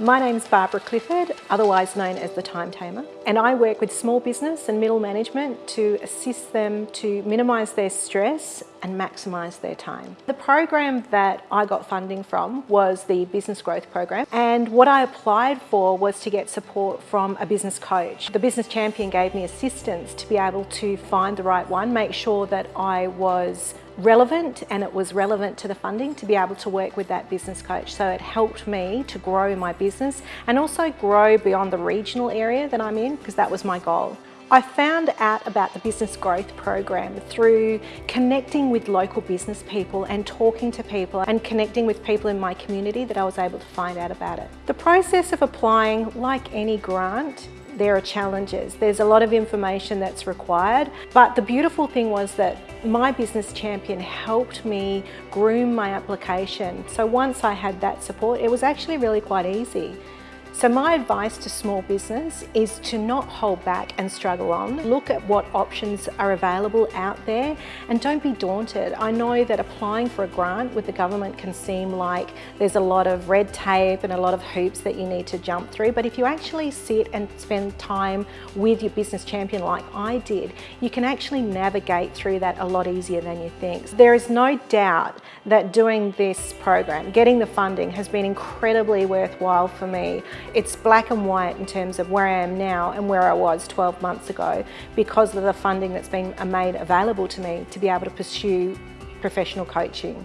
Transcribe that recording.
My name's Barbara Clifford, otherwise known as the Time Tamer, and I work with small business and middle management to assist them to minimise their stress and maximise their time. The program that I got funding from was the Business Growth Program and what I applied for was to get support from a business coach. The Business Champion gave me assistance to be able to find the right one, make sure that I was relevant and it was relevant to the funding to be able to work with that business coach. So it helped me to grow my business and also grow beyond the regional area that I'm in because that was my goal. I found out about the Business Growth Program through connecting with local business people and talking to people and connecting with people in my community that I was able to find out about it. The process of applying, like any grant, there are challenges. There's a lot of information that's required, but the beautiful thing was that my business champion helped me groom my application. So once I had that support, it was actually really quite easy. So my advice to small business is to not hold back and struggle on. Look at what options are available out there and don't be daunted. I know that applying for a grant with the government can seem like there's a lot of red tape and a lot of hoops that you need to jump through, but if you actually sit and spend time with your business champion like I did, you can actually navigate through that a lot easier than you think. There is no doubt that doing this program, getting the funding has been incredibly worthwhile for me. It's black and white in terms of where I am now and where I was 12 months ago because of the funding that's been made available to me to be able to pursue professional coaching.